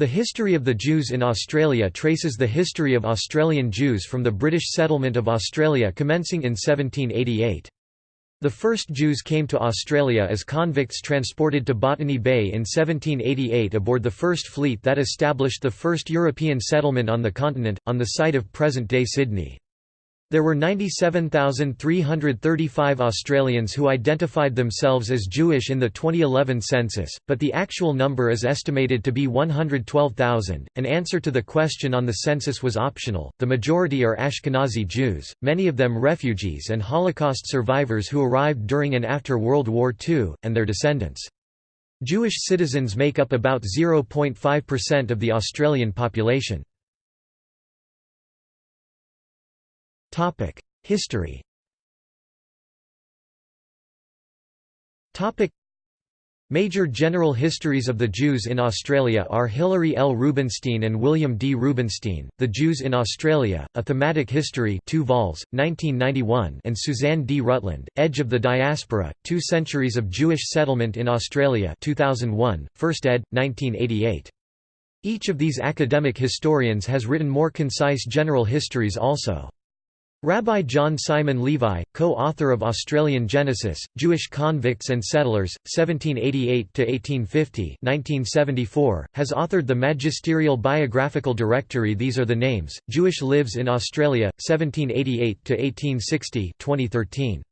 The history of the Jews in Australia traces the history of Australian Jews from the British settlement of Australia commencing in 1788. The first Jews came to Australia as convicts transported to Botany Bay in 1788 aboard the first fleet that established the first European settlement on the continent, on the site of present-day Sydney. There were 97,335 Australians who identified themselves as Jewish in the 2011 census, but the actual number is estimated to be 112,000. An answer to the question on the census was optional. The majority are Ashkenazi Jews, many of them refugees and Holocaust survivors who arrived during and after World War II, and their descendants. Jewish citizens make up about 0.5% of the Australian population. History Major general histories of the Jews in Australia are Hilary L. Rubinstein and William D. Rubinstein, The Jews in Australia, A Thematic History 2 vols, 1991 and Suzanne D. Rutland, Edge of the Diaspora, Two Centuries of Jewish Settlement in Australia 2001, First ed., 1988. Each of these academic historians has written more concise general histories also. Rabbi John Simon Levi, co-author of Australian Genesis, Jewish Convicts and Settlers, 1788–1850 has authored the magisterial biographical directory These Are the Names, Jewish Lives in Australia, 1788–1860 2013.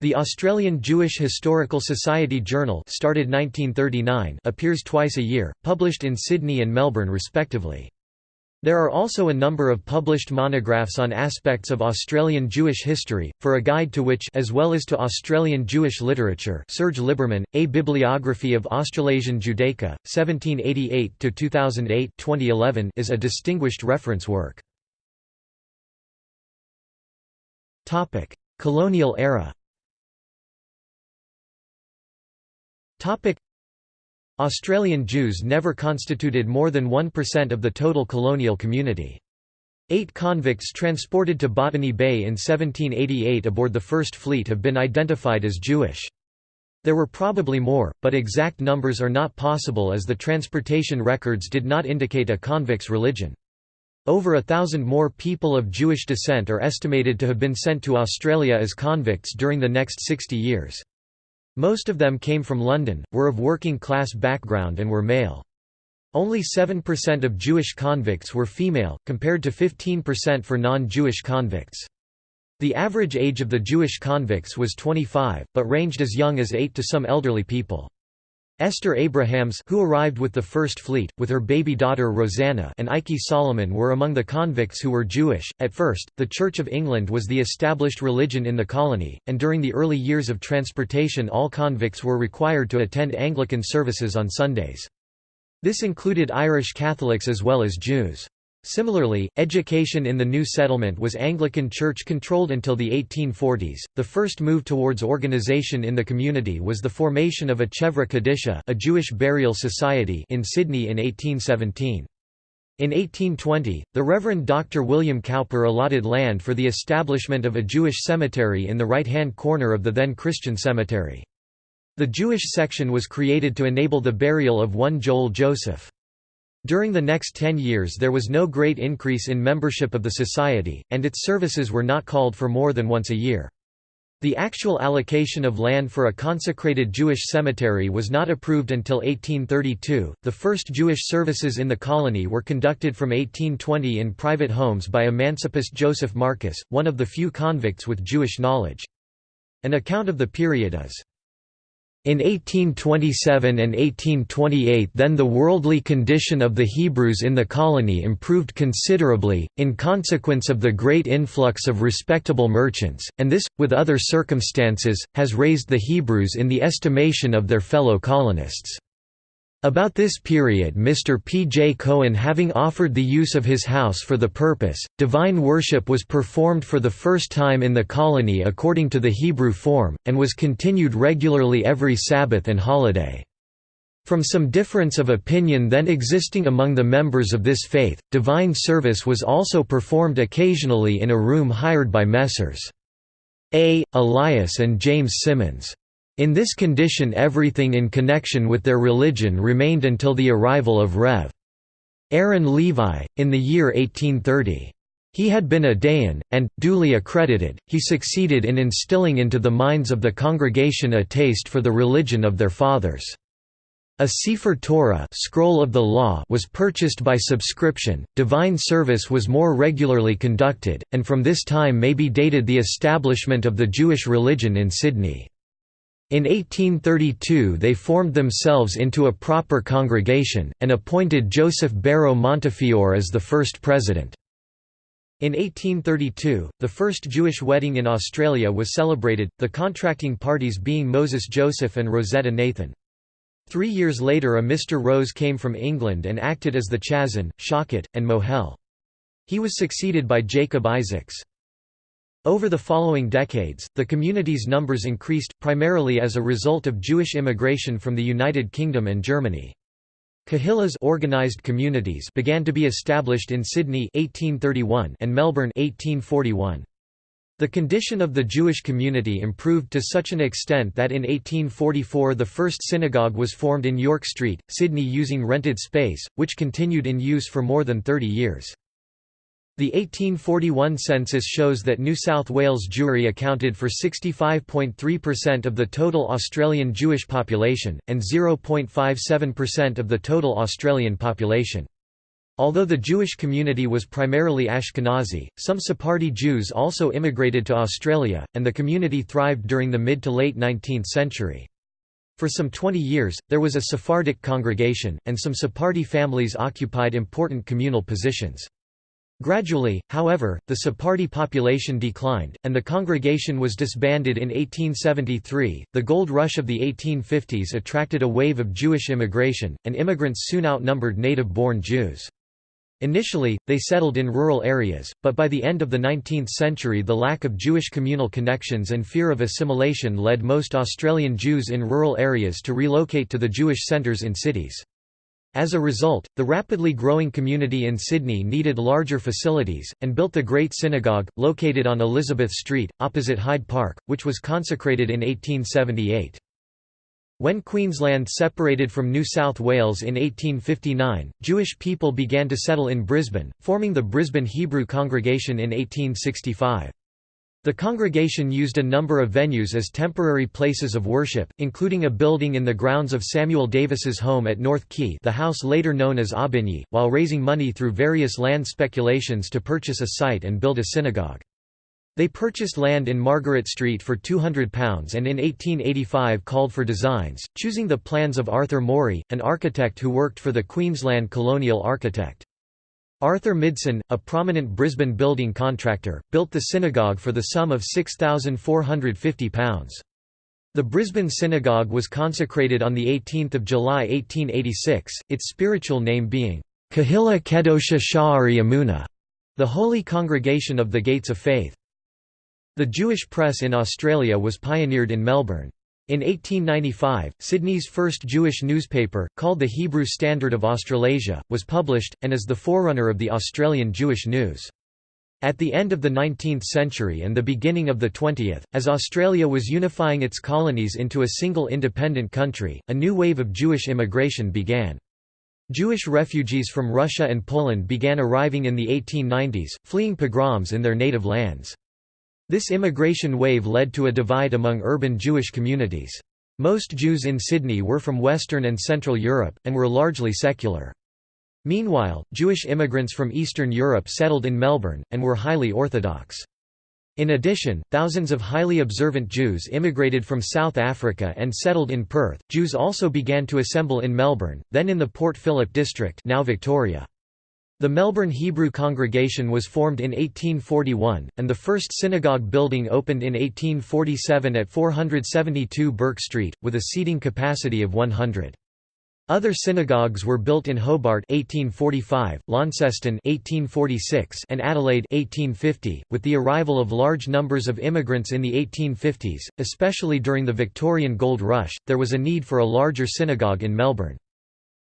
The Australian Jewish Historical Society Journal started 1939 appears twice a year, published in Sydney and Melbourne respectively. There are also a number of published monographs on aspects of Australian Jewish history, for a guide to which as well as to Australian Jewish literature Serge Liberman, A Bibliography of Australasian Judaica, 1788–2008 is a distinguished reference work. Colonial era Australian Jews never constituted more than 1% of the total colonial community. Eight convicts transported to Botany Bay in 1788 aboard the First Fleet have been identified as Jewish. There were probably more, but exact numbers are not possible as the transportation records did not indicate a convict's religion. Over a thousand more people of Jewish descent are estimated to have been sent to Australia as convicts during the next 60 years. Most of them came from London, were of working class background and were male. Only 7% of Jewish convicts were female, compared to 15% for non-Jewish convicts. The average age of the Jewish convicts was 25, but ranged as young as 8 to some elderly people. Esther Abrahams who arrived with the First Fleet, with her baby daughter Rosanna and Ike Solomon were among the convicts who were Jewish. At first, the Church of England was the established religion in the colony, and during the early years of transportation all convicts were required to attend Anglican services on Sundays. This included Irish Catholics as well as Jews. Similarly, education in the new settlement was Anglican Church controlled until the 1840s. The first move towards organization in the community was the formation of a Chevra Kadisha, a Jewish burial society, in Sydney in 1817. In 1820, the Reverend Dr. William Cowper allotted land for the establishment of a Jewish cemetery in the right-hand corner of the then Christian cemetery. The Jewish section was created to enable the burial of one Joel Joseph. During the next ten years there was no great increase in membership of the society, and its services were not called for more than once a year. The actual allocation of land for a consecrated Jewish cemetery was not approved until 1832. The first Jewish services in the colony were conducted from 1820 in private homes by emancipist Joseph Marcus, one of the few convicts with Jewish knowledge. An account of the period is in 1827 and 1828 then the worldly condition of the Hebrews in the colony improved considerably, in consequence of the great influx of respectable merchants, and this, with other circumstances, has raised the Hebrews in the estimation of their fellow colonists. About this period Mr. P. J. Cohen having offered the use of his house for the purpose, divine worship was performed for the first time in the colony according to the Hebrew form, and was continued regularly every Sabbath and holiday. From some difference of opinion then existing among the members of this faith, divine service was also performed occasionally in a room hired by Messrs. A. Elias and James Simmons. In this condition everything in connection with their religion remained until the arrival of Rev. Aaron Levi, in the year 1830. He had been a Dayan, and, duly accredited, he succeeded in instilling into the minds of the congregation a taste for the religion of their fathers. A Sefer Torah scroll of the law was purchased by subscription, divine service was more regularly conducted, and from this time may be dated the establishment of the Jewish religion in Sydney. In 1832 they formed themselves into a proper congregation, and appointed Joseph Barrow Montefiore as the first president. In 1832, the first Jewish wedding in Australia was celebrated, the contracting parties being Moses Joseph and Rosetta Nathan. Three years later a Mr. Rose came from England and acted as the Chazan, Shochet, and Mohel. He was succeeded by Jacob Isaacs. Over the following decades, the community's numbers increased, primarily as a result of Jewish immigration from the United Kingdom and Germany. Kahillas organized communities began to be established in Sydney 1831 and Melbourne 1841. The condition of the Jewish community improved to such an extent that in 1844 the first synagogue was formed in York Street, Sydney using rented space, which continued in use for more than 30 years. The 1841 census shows that New South Wales Jewry accounted for 65.3% of the total Australian Jewish population, and 0.57% of the total Australian population. Although the Jewish community was primarily Ashkenazi, some Sephardi Jews also immigrated to Australia, and the community thrived during the mid to late 19th century. For some 20 years, there was a Sephardic congregation, and some Sephardi families occupied important communal positions. Gradually, however, the Sephardi population declined, and the congregation was disbanded in 1873. The gold rush of the 1850s attracted a wave of Jewish immigration, and immigrants soon outnumbered native born Jews. Initially, they settled in rural areas, but by the end of the 19th century the lack of Jewish communal connections and fear of assimilation led most Australian Jews in rural areas to relocate to the Jewish centres in cities. As a result, the rapidly growing community in Sydney needed larger facilities, and built the Great Synagogue, located on Elizabeth Street, opposite Hyde Park, which was consecrated in 1878. When Queensland separated from New South Wales in 1859, Jewish people began to settle in Brisbane, forming the Brisbane Hebrew Congregation in 1865. The congregation used a number of venues as temporary places of worship, including a building in the grounds of Samuel Davis's home at North Quay the house later known as Aubigny, while raising money through various land speculations to purchase a site and build a synagogue. They purchased land in Margaret Street for £200 and in 1885 called for designs, choosing the plans of Arthur Morry, an architect who worked for the Queensland Colonial Architect. Arthur Midson, a prominent Brisbane building contractor, built the synagogue for the sum of £6,450. The Brisbane Synagogue was consecrated on 18 July 1886, its spiritual name being, Kahila Kedosha Sha'ari Amuna, the Holy Congregation of the Gates of Faith. The Jewish press in Australia was pioneered in Melbourne. In 1895, Sydney's first Jewish newspaper, called the Hebrew Standard of Australasia, was published, and is the forerunner of the Australian Jewish News. At the end of the 19th century and the beginning of the 20th, as Australia was unifying its colonies into a single independent country, a new wave of Jewish immigration began. Jewish refugees from Russia and Poland began arriving in the 1890s, fleeing pogroms in their native lands. This immigration wave led to a divide among urban Jewish communities. Most Jews in Sydney were from Western and Central Europe, and were largely secular. Meanwhile, Jewish immigrants from Eastern Europe settled in Melbourne, and were highly Orthodox. In addition, thousands of highly observant Jews immigrated from South Africa and settled in Perth. Jews also began to assemble in Melbourne, then in the Port Phillip district, now Victoria. The Melbourne Hebrew congregation was formed in 1841, and the first synagogue building opened in 1847 at 472 Bourke Street, with a seating capacity of 100. Other synagogues were built in Hobart 1845, Launceston 1846, and Adelaide 1850. With the arrival of large numbers of immigrants in the 1850s, especially during the Victorian Gold Rush, there was a need for a larger synagogue in Melbourne.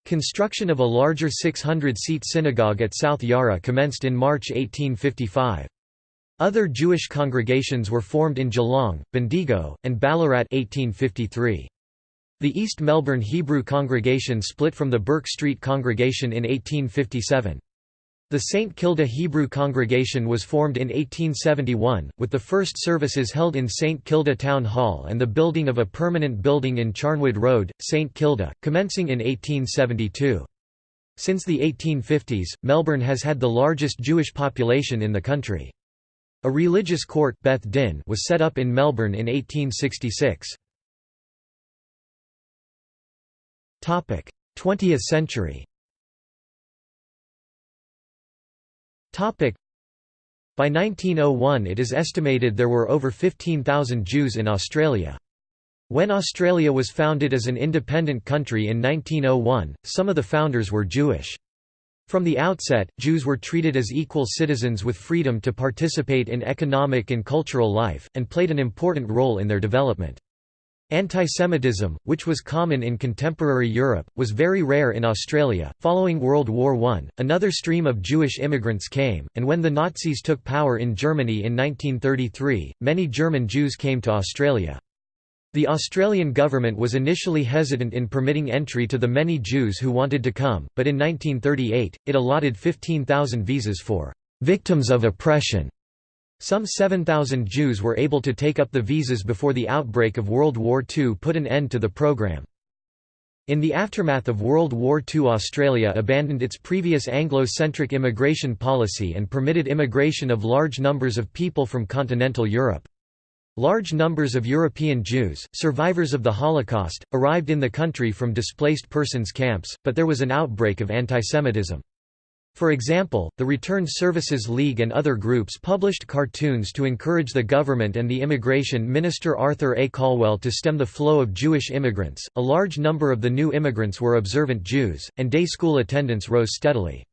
Construction of a larger 600-seat synagogue at South Yarra commenced in March 1855. Other Jewish congregations were formed in Geelong, Bendigo, and Ballarat 1853. The East Melbourne Hebrew congregation split from the Bourke Street congregation in 1857. The St Kilda Hebrew congregation was formed in 1871, with the first services held in St Kilda Town Hall and the building of a permanent building in Charnwood Road, St Kilda, commencing in 1872. Since the 1850s, Melbourne has had the largest Jewish population in the country. A religious court Beth Din was set up in Melbourne in 1866. 20th century By 1901 it is estimated there were over 15,000 Jews in Australia. When Australia was founded as an independent country in 1901, some of the founders were Jewish. From the outset, Jews were treated as equal citizens with freedom to participate in economic and cultural life, and played an important role in their development. Antisemitism, which was common in contemporary Europe, was very rare in Australia. Following World War I, another stream of Jewish immigrants came, and when the Nazis took power in Germany in 1933, many German Jews came to Australia. The Australian government was initially hesitant in permitting entry to the many Jews who wanted to come, but in 1938, it allotted 15,000 visas for victims of oppression some 7,000 Jews were able to take up the visas before the outbreak of World War II put an end to the program. In the aftermath of World War II Australia abandoned its previous Anglo-centric immigration policy and permitted immigration of large numbers of people from continental Europe. Large numbers of European Jews, survivors of the Holocaust, arrived in the country from displaced persons camps, but there was an outbreak of antisemitism. For example, the Returned Services League and other groups published cartoons to encourage the government and the immigration minister Arthur A. Calwell to stem the flow of Jewish immigrants. A large number of the new immigrants were observant Jews, and day school attendance rose steadily.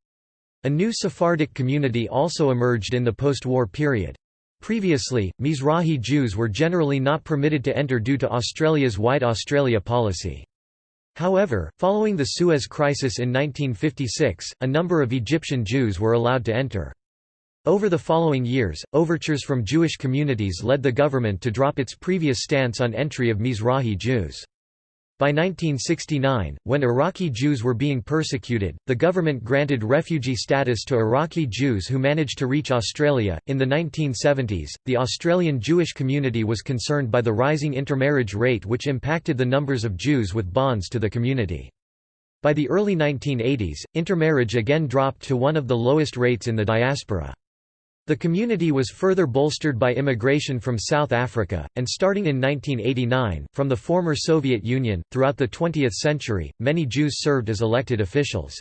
A new Sephardic community also emerged in the post-war period. Previously, Mizrahi Jews were generally not permitted to enter due to Australia's White Australia policy. However, following the Suez Crisis in 1956, a number of Egyptian Jews were allowed to enter. Over the following years, overtures from Jewish communities led the government to drop its previous stance on entry of Mizrahi Jews. By 1969, when Iraqi Jews were being persecuted, the government granted refugee status to Iraqi Jews who managed to reach Australia. In the 1970s, the Australian Jewish community was concerned by the rising intermarriage rate, which impacted the numbers of Jews with bonds to the community. By the early 1980s, intermarriage again dropped to one of the lowest rates in the diaspora. The community was further bolstered by immigration from South Africa, and starting in 1989, from the former Soviet Union. Throughout the 20th century, many Jews served as elected officials.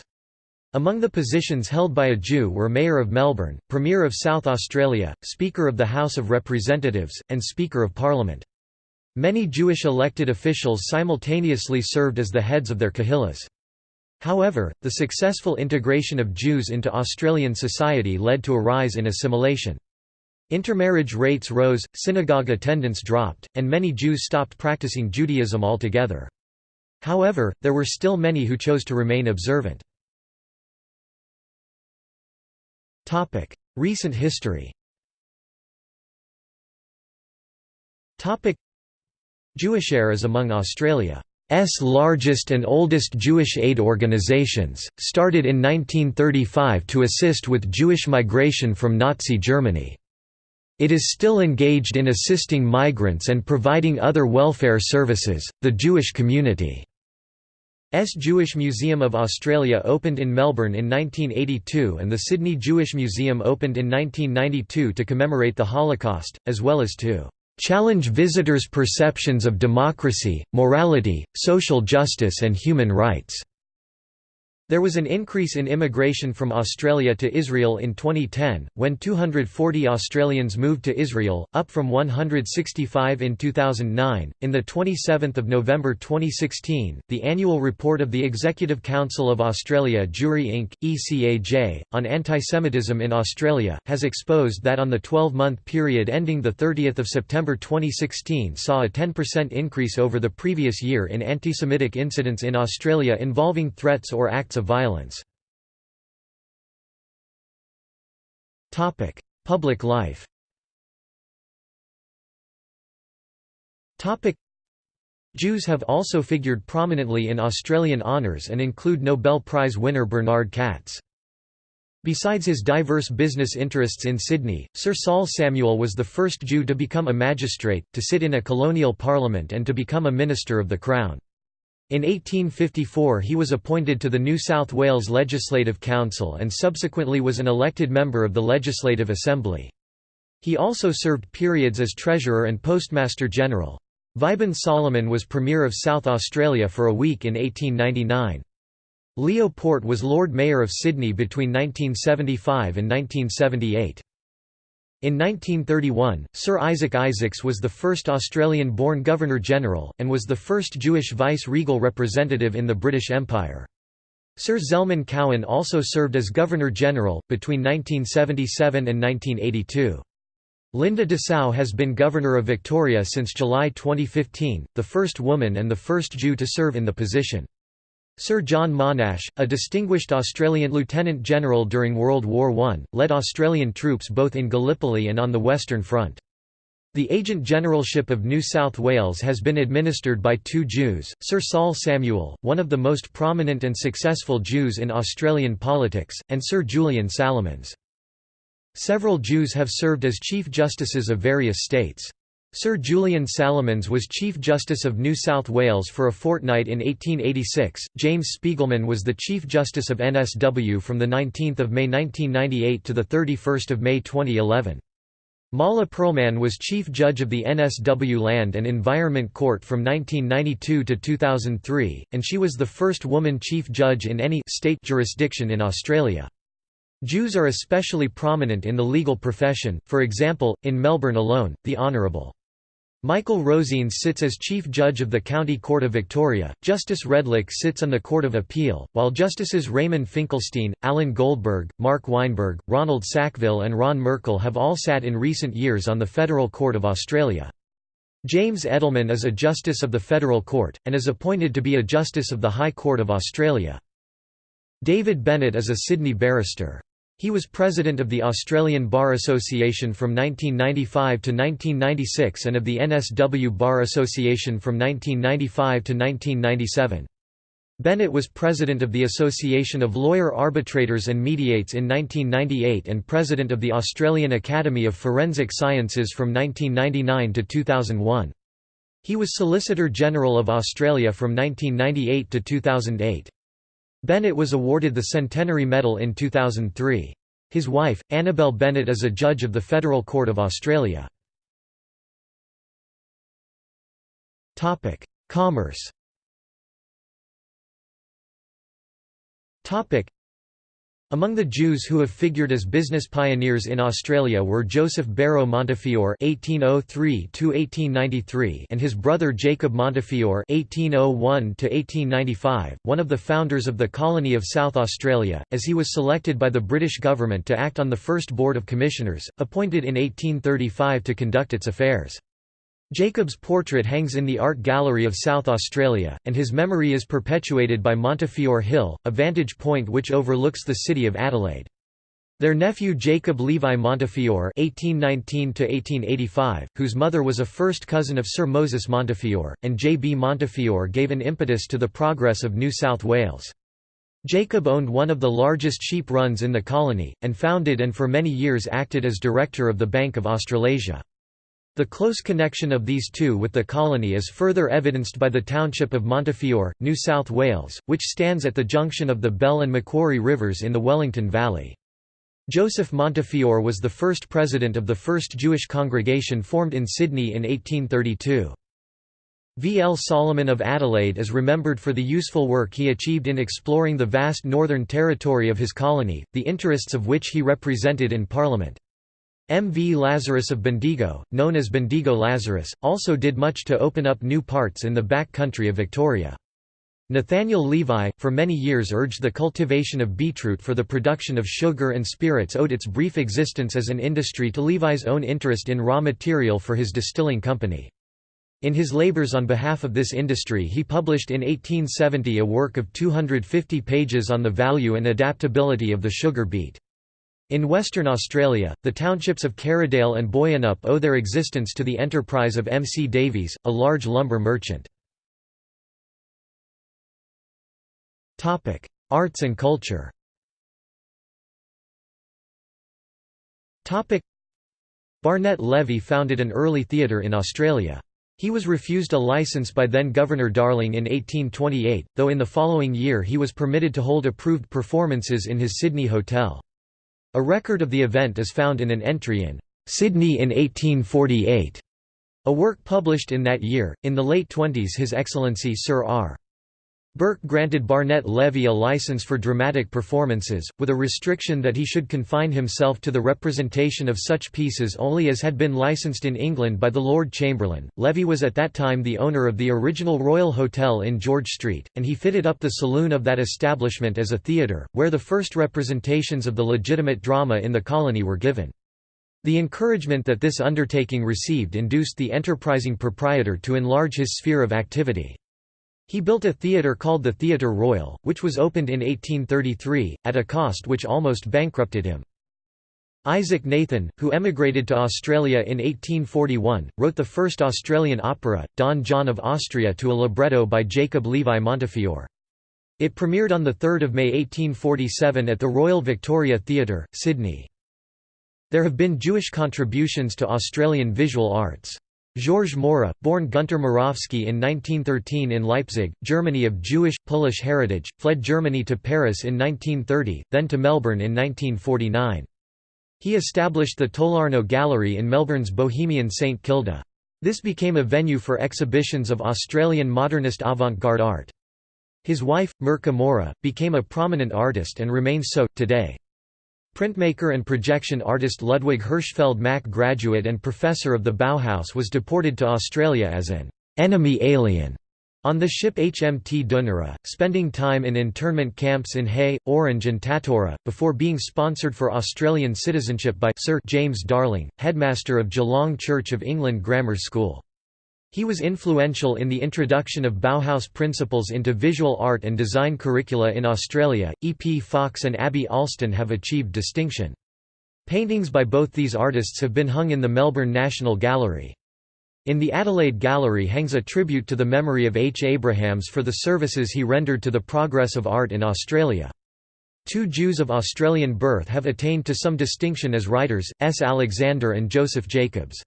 Among the positions held by a Jew were Mayor of Melbourne, Premier of South Australia, Speaker of the House of Representatives, and Speaker of Parliament. Many Jewish elected officials simultaneously served as the heads of their kahillas. However, the successful integration of Jews into Australian society led to a rise in assimilation. Intermarriage rates rose, synagogue attendance dropped, and many Jews stopped practicing Judaism altogether. However, there were still many who chose to remain observant. Recent history Jewishair is among Australia S largest and oldest Jewish aid organizations, started in 1935 to assist with Jewish migration from Nazi Germany. It is still engaged in assisting migrants and providing other welfare services. The Jewish community S Jewish Museum of Australia opened in Melbourne in 1982 and the Sydney Jewish Museum opened in 1992 to commemorate the Holocaust, as well as to challenge visitors' perceptions of democracy, morality, social justice and human rights. There was an increase in immigration from Australia to Israel in 2010, when 240 Australians moved to Israel, up from 165 in 2009. In the 27th of November 2016, the annual report of the Executive Council of Australia Jewry Inc. ECAJ on anti-Semitism in Australia has exposed that on the 12-month period ending the 30th of September 2016 saw a 10% increase over the previous year in anti-Semitic incidents in Australia involving threats or acts of violence. Public life Jews have also figured prominently in Australian honours and include Nobel Prize winner Bernard Katz. Besides his diverse business interests in Sydney, Sir Saul Samuel was the first Jew to become a magistrate, to sit in a colonial parliament and to become a minister of the Crown. In 1854 he was appointed to the New South Wales Legislative Council and subsequently was an elected member of the Legislative Assembly. He also served periods as Treasurer and Postmaster General. Vaiben Solomon was Premier of South Australia for a week in 1899. Leo Port was Lord Mayor of Sydney between 1975 and 1978. In 1931, Sir Isaac Isaacs was the first Australian-born Governor-General, and was the first Jewish vice-regal representative in the British Empire. Sir Zelman Cowen also served as Governor-General, between 1977 and 1982. Linda Dessau has been Governor of Victoria since July 2015, the first woman and the first Jew to serve in the position. Sir John Monash, a distinguished Australian lieutenant general during World War I, led Australian troops both in Gallipoli and on the Western Front. The Agent Generalship of New South Wales has been administered by two Jews, Sir Saul Samuel, one of the most prominent and successful Jews in Australian politics, and Sir Julian Salomons. Several Jews have served as Chief Justices of various states. Sir Julian Salomons was Chief Justice of New South Wales for a fortnight in 1886. James Spigelman was the Chief Justice of NSW from 19 May 1998 to 31 May 2011. Mahla Pearlman was Chief Judge of the NSW Land and Environment Court from 1992 to 2003, and she was the first woman Chief Judge in any state jurisdiction in Australia. Jews are especially prominent in the legal profession, for example, in Melbourne alone, the Honourable. Michael Rozenes sits as Chief Judge of the County Court of Victoria, Justice Redlich sits on the Court of Appeal, while Justices Raymond Finkelstein, Alan Goldberg, Mark Weinberg, Ronald Sackville and Ron Merkel have all sat in recent years on the Federal Court of Australia. James Edelman is a Justice of the Federal Court, and is appointed to be a Justice of the High Court of Australia. David Bennett is a Sydney barrister. He was president of the Australian Bar Association from 1995 to 1996 and of the NSW Bar Association from 1995 to 1997. Bennett was president of the Association of Lawyer Arbitrators and Mediates in 1998 and president of the Australian Academy of Forensic Sciences from 1999 to 2001. He was Solicitor General of Australia from 1998 to 2008. Bennett was awarded the Centenary Medal in 2003. His wife, Annabel Bennett is a judge of the Federal Court of Australia. Commerce among the Jews who have figured as business pioneers in Australia were Joseph Barrow Montefiore (1803–1893) and his brother Jacob Montefiore (1801–1895), one of the founders of the colony of South Australia, as he was selected by the British government to act on the first Board of Commissioners, appointed in 1835 to conduct its affairs. Jacob's portrait hangs in the Art Gallery of South Australia, and his memory is perpetuated by Montefiore Hill, a vantage point which overlooks the city of Adelaide. Their nephew Jacob Levi Montefiore (1819–1885), whose mother was a first cousin of Sir Moses Montefiore, and J. B. Montefiore gave an impetus to the progress of New South Wales. Jacob owned one of the largest sheep runs in the colony, and founded and for many years acted as director of the Bank of Australasia. The close connection of these two with the colony is further evidenced by the township of Montefiore, New South Wales, which stands at the junction of the Bell and Macquarie rivers in the Wellington Valley. Joseph Montefiore was the first president of the first Jewish congregation formed in Sydney in 1832. V. L. Solomon of Adelaide is remembered for the useful work he achieved in exploring the vast northern territory of his colony, the interests of which he represented in Parliament. M. V. Lazarus of Bendigo, known as Bendigo Lazarus, also did much to open up new parts in the back country of Victoria. Nathaniel Levi, for many years urged the cultivation of beetroot for the production of sugar and spirits owed its brief existence as an industry to Levi's own interest in raw material for his distilling company. In his labours on behalf of this industry he published in 1870 a work of 250 pages on the value and adaptability of the sugar beet. In Western Australia, the townships of Karridale and Boyanup owe their existence to the enterprise of M. C. Davies, a large lumber merchant. Arts and culture Barnett Levy founded an early theatre in Australia. He was refused a licence by then-Governor Darling in 1828, though in the following year he was permitted to hold approved performances in his Sydney hotel. A record of the event is found in an entry in Sydney in 1848, a work published in that year. In the late twenties His Excellency Sir R. Bourke granted Barnett Levy a license for dramatic performances, with a restriction that he should confine himself to the representation of such pieces only as had been licensed in England by the Lord Chamberlain. Levy was at that time the owner of the original Royal Hotel in George Street, and he fitted up the saloon of that establishment as a theatre, where the first representations of the legitimate drama in the colony were given. The encouragement that this undertaking received induced the enterprising proprietor to enlarge his sphere of activity. He built a theatre called the Theatre Royal, which was opened in 1833, at a cost which almost bankrupted him. Isaac Nathan, who emigrated to Australia in 1841, wrote the first Australian opera, Don John of Austria to a libretto by Jacob Levi Montefiore. It premiered on 3 May 1847 at the Royal Victoria Theatre, Sydney. There have been Jewish contributions to Australian visual arts. Georges Mora, born Gunter Moravsky in 1913 in Leipzig, Germany of Jewish, Polish heritage, fled Germany to Paris in 1930, then to Melbourne in 1949. He established the Tolarno Gallery in Melbourne's Bohemian St Kilda. This became a venue for exhibitions of Australian modernist avant-garde art. His wife, Mirka Mora, became a prominent artist and remains so, today. Printmaker and projection artist Ludwig Hirschfeld Mack graduate and professor of the Bauhaus was deported to Australia as an «enemy alien» on the ship HMT Dunera, spending time in internment camps in Hay, Orange and Tatura, before being sponsored for Australian citizenship by Sir James Darling, headmaster of Geelong Church of England Grammar School. He was influential in the introduction of Bauhaus principles into visual art and design curricula in Australia. E. P. Fox and Abby Alston have achieved distinction. Paintings by both these artists have been hung in the Melbourne National Gallery. In the Adelaide Gallery hangs a tribute to the memory of H. Abrahams for the services he rendered to the progress of art in Australia. Two Jews of Australian birth have attained to some distinction as writers, S. Alexander and Joseph Jacobs.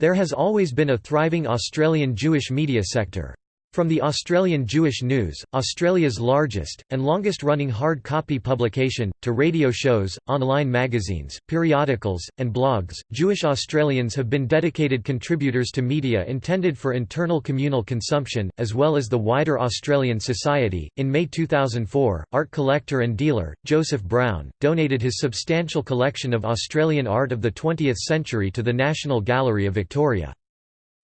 There has always been a thriving Australian Jewish media sector. From the Australian Jewish News, Australia's largest, and longest-running hard-copy publication, to radio shows, online magazines, periodicals, and blogs, Jewish Australians have been dedicated contributors to media intended for internal communal consumption, as well as the wider Australian society. In May 2004, art collector and dealer, Joseph Brown, donated his substantial collection of Australian art of the 20th century to the National Gallery of Victoria.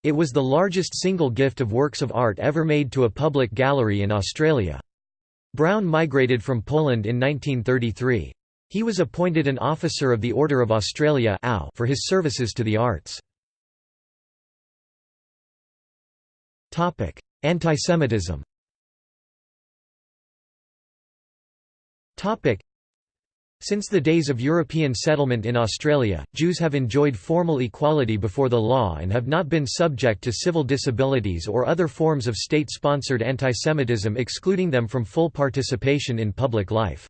It was the largest single gift of works of art ever made to a public gallery in Australia. Brown migrated from Poland in 1933. He was appointed an Officer of the Order of Australia for his services to the arts. Antisemitism since the days of European settlement in Australia, Jews have enjoyed formal equality before the law and have not been subject to civil disabilities or other forms of state-sponsored antisemitism excluding them from full participation in public life.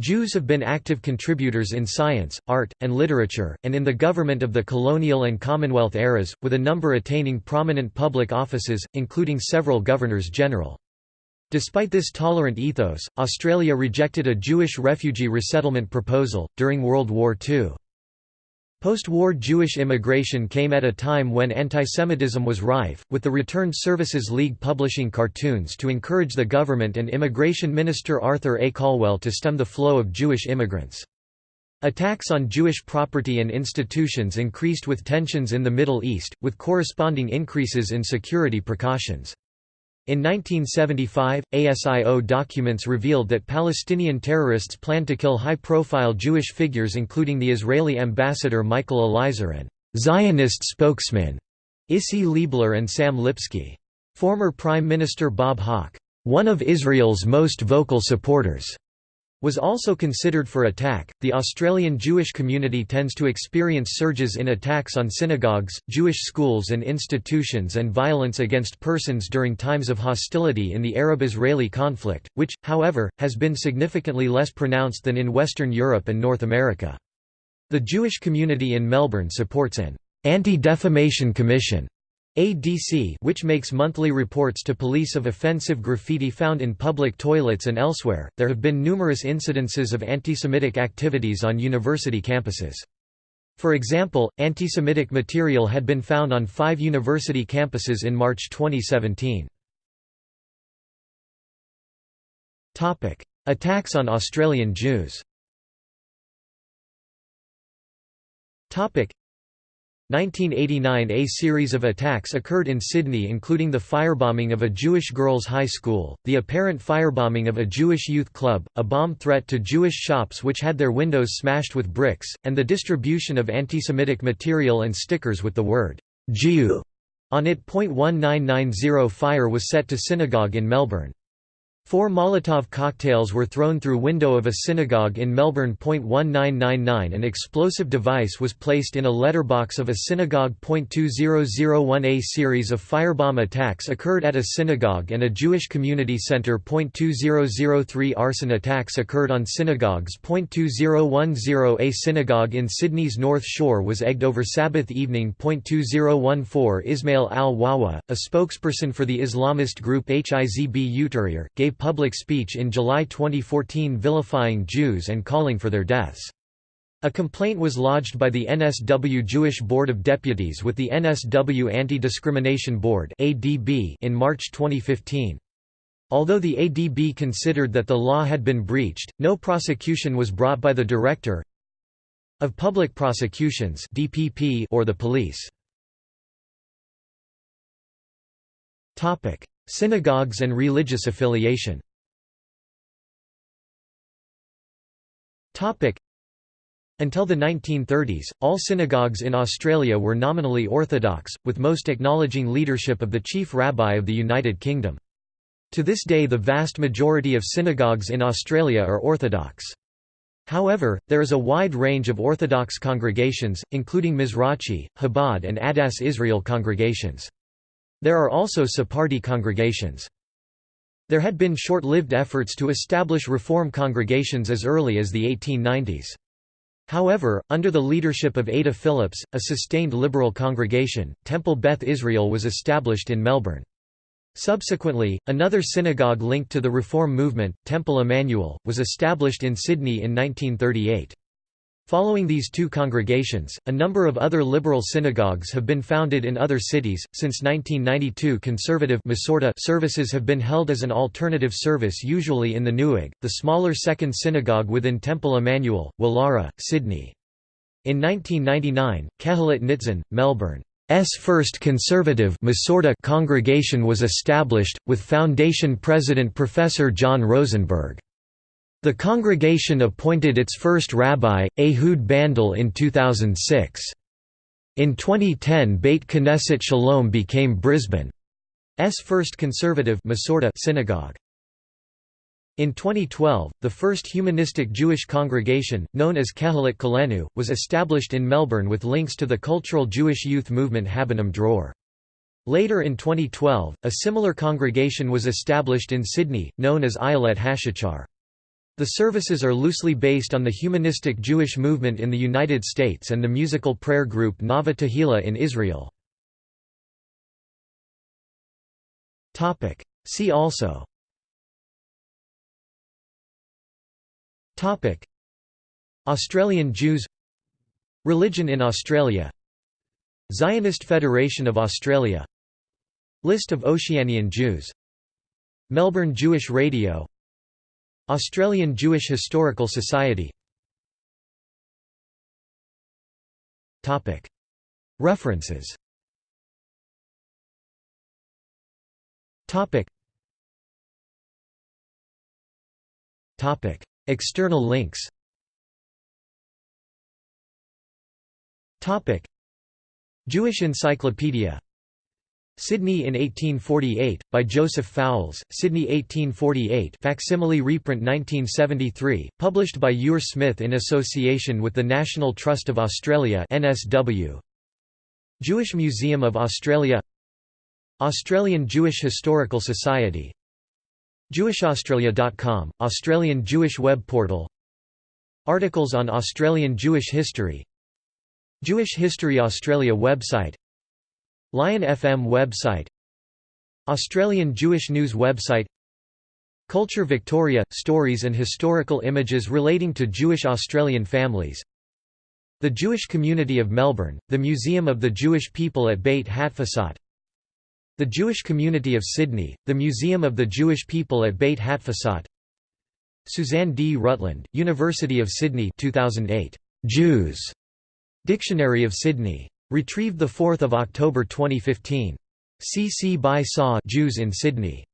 Jews have been active contributors in science, art, and literature, and in the government of the colonial and Commonwealth eras, with a number attaining prominent public offices, including several governors-general. Despite this tolerant ethos, Australia rejected a Jewish refugee resettlement proposal, during World War II. Post-war Jewish immigration came at a time when antisemitism was rife, with the Returned Services League publishing cartoons to encourage the government and Immigration Minister Arthur A. Calwell to stem the flow of Jewish immigrants. Attacks on Jewish property and institutions increased with tensions in the Middle East, with corresponding increases in security precautions. In 1975, ASIO documents revealed that Palestinian terrorists planned to kill high-profile Jewish figures including the Israeli ambassador Michael Elizur and Zionist spokesman Isi Leibler and Sam Lipsky. Former Prime Minister Bob Hawke, one of Israel's most vocal supporters, was also considered for attack. The Australian Jewish community tends to experience surges in attacks on synagogues, Jewish schools and institutions and violence against persons during times of hostility in the Arab-Israeli conflict, which, however, has been significantly less pronounced than in Western Europe and North America. The Jewish community in Melbourne supports an anti-defamation commission ADC which makes monthly reports to police of offensive graffiti found in public toilets and elsewhere. There have been numerous incidences of antisemitic activities on university campuses. For example, antisemitic material had been found on five university campuses in March 2017. Attacks on Australian Jews 1989 A series of attacks occurred in Sydney including the firebombing of a Jewish girls' high school, the apparent firebombing of a Jewish youth club, a bomb threat to Jewish shops which had their windows smashed with bricks, and the distribution of anti-Semitic material and stickers with the word «Jew» on it. 1990 fire was set to synagogue in Melbourne. Four Molotov cocktails were thrown through window of a synagogue in Melbourne. 1999 An explosive device was placed in a letterbox of a synagogue. 2001 A series of firebomb attacks occurred at a synagogue and a Jewish community centre. 2003 Arson attacks occurred on synagogues. 2010 A synagogue in Sydney's North Shore was egged over Sabbath evening. 2014 Ismail al-Wahwah, a spokesperson for the Islamist group Hizb ut gave gave public speech in July 2014 vilifying Jews and calling for their deaths. A complaint was lodged by the NSW Jewish Board of Deputies with the NSW Anti-Discrimination Board in March 2015. Although the ADB considered that the law had been breached, no prosecution was brought by the Director of Public Prosecutions or the police. Synagogues and religious affiliation Until the 1930s, all synagogues in Australia were nominally Orthodox, with most acknowledging leadership of the chief rabbi of the United Kingdom. To this day the vast majority of synagogues in Australia are Orthodox. However, there is a wide range of Orthodox congregations, including Mizrachi, Chabad and Adass Israel congregations. There are also Sephardi congregations. There had been short-lived efforts to establish Reform congregations as early as the 1890s. However, under the leadership of Ada Phillips, a sustained liberal congregation, Temple Beth Israel was established in Melbourne. Subsequently, another synagogue linked to the Reform movement, Temple Emanuel, was established in Sydney in 1938. Following these two congregations, a number of other liberal synagogues have been founded in other cities. Since 1992, conservative services have been held as an alternative service, usually in the Neuweg, the smaller second synagogue within Temple Emanuel, Woollahra, Sydney. In 1999, Kehilat Nitzan, Melbourne's first conservative congregation was established, with foundation president Professor John Rosenberg. The congregation appointed its first rabbi, Ehud Bandel in 2006. In 2010 Beit Knesset Shalom became Brisbane's first conservative synagogue. In 2012, the first humanistic Jewish congregation, known as Kehilat Kolenu, was established in Melbourne with links to the cultural Jewish youth movement Habonim Dror. Later in 2012, a similar congregation was established in Sydney, known as Ayelet Hashachar. The services are loosely based on the humanistic Jewish movement in the United States and the musical prayer group Nava Tehillah in Israel. See also. Australian Jews. Religion in Australia. Zionist Federation of Australia. List of Oceanian Jews. Melbourne Jewish Radio Australian Jewish Historical Society. References. External links. Jewish Encyclopedia Sydney in 1848, by Joseph Fowles, Sydney 1848 facsimile reprint 1973, published by Ure Smith in association with the National Trust of Australia NSW. Jewish Museum of Australia Australian Jewish Historical Society JewishAustralia.com, Australian Jewish web portal Articles on Australian Jewish history Jewish History Australia website Lion FM website Australian Jewish News website Culture Victoria – Stories and historical images relating to Jewish Australian families The Jewish Community of Melbourne, the Museum of the Jewish People at Beit Hatfutsot The Jewish Community of Sydney, the Museum of the Jewish People at Beit Hatfutsot Suzanne D. Rutland, University of Sydney 2008. Jews. Dictionary of Sydney. Retrieved 4 October 2015. C. C. by Saw Jews in Sydney.